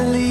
easily